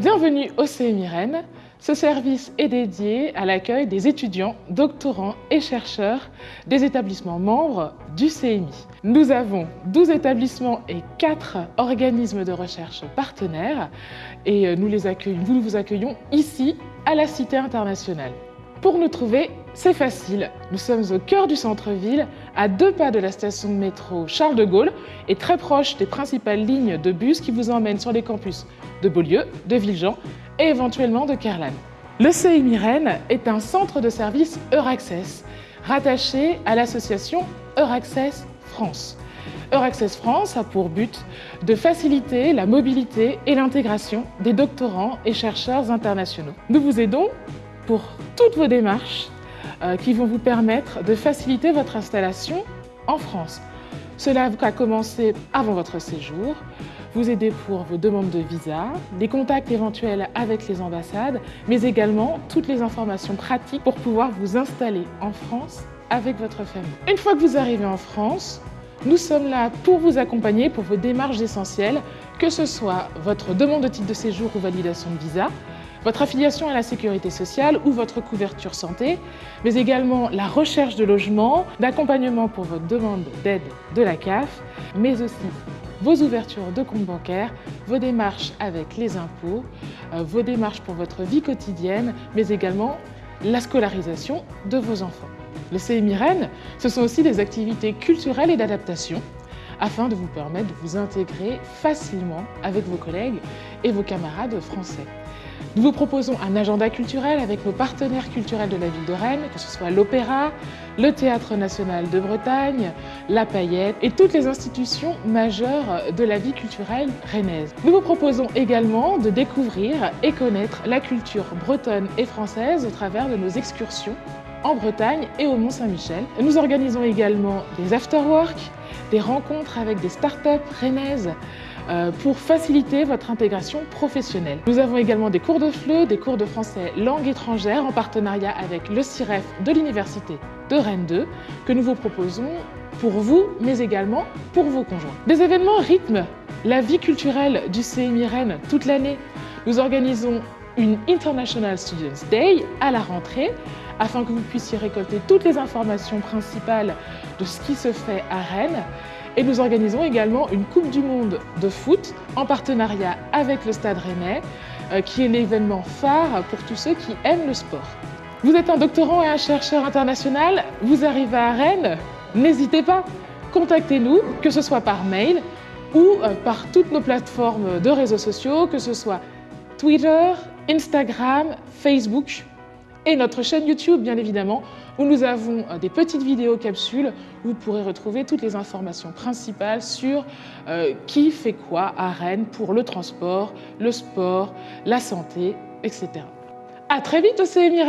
Bienvenue au CMI Rennes. Ce service est dédié à l'accueil des étudiants, doctorants et chercheurs des établissements membres du CMI. Nous avons 12 établissements et 4 organismes de recherche partenaires et nous, les nous vous accueillons ici à la Cité internationale. Pour nous trouver, c'est facile. Nous sommes au cœur du centre-ville, à deux pas de la station de métro Charles de Gaulle et très proche des principales lignes de bus qui vous emmènent sur les campus de Beaulieu, de Villejean et éventuellement de Kerlan. Le CIMI Rennes est un centre de service Euraccess, rattaché à l'association Euraccess France. Euraccess France a pour but de faciliter la mobilité et l'intégration des doctorants et chercheurs internationaux. Nous vous aidons pour toutes vos démarches qui vont vous permettre de faciliter votre installation en France. Cela va commencer avant votre séjour, vous aider pour vos demandes de visa, les contacts éventuels avec les ambassades, mais également toutes les informations pratiques pour pouvoir vous installer en France avec votre famille. Une fois que vous arrivez en France, nous sommes là pour vous accompagner pour vos démarches essentielles, que ce soit votre demande de titre de séjour ou validation de visa, votre affiliation à la sécurité sociale ou votre couverture santé, mais également la recherche de logement, d'accompagnement pour votre demande d'aide de la CAF, mais aussi vos ouvertures de compte bancaire, vos démarches avec les impôts, euh, vos démarches pour votre vie quotidienne, mais également la scolarisation de vos enfants. Le CMI Rennes, ce sont aussi des activités culturelles et d'adaptation afin de vous permettre de vous intégrer facilement avec vos collègues et vos camarades français. Nous vous proposons un agenda culturel avec nos partenaires culturels de la ville de Rennes, que ce soit l'Opéra, le Théâtre National de Bretagne, la Paillette et toutes les institutions majeures de la vie culturelle rennaise. Nous vous proposons également de découvrir et connaître la culture bretonne et française au travers de nos excursions en Bretagne et au Mont-Saint-Michel. Nous organisons également des afterwork, des rencontres avec des startups rennaises euh, pour faciliter votre intégration professionnelle. Nous avons également des cours de FLE, des cours de français langue étrangère en partenariat avec le CIREF de l'Université de Rennes 2 que nous vous proposons pour vous, mais également pour vos conjoints. Des événements rythment la vie culturelle du CMI Rennes toute l'année. Nous organisons une International Students Day à la rentrée afin que vous puissiez récolter toutes les informations principales de ce qui se fait à Rennes. Et nous organisons également une Coupe du Monde de foot en partenariat avec le Stade Rennais, euh, qui est l'événement phare pour tous ceux qui aiment le sport. Vous êtes un doctorant et un chercheur international, vous arrivez à Rennes, n'hésitez pas, contactez-nous, que ce soit par mail ou euh, par toutes nos plateformes de réseaux sociaux, que ce soit Twitter, Instagram, Facebook et notre chaîne YouTube, bien évidemment, où nous avons euh, des petites vidéos capsules où vous pourrez retrouver toutes les informations principales sur euh, qui fait quoi à Rennes pour le transport, le sport, la santé, etc. À très vite au CMI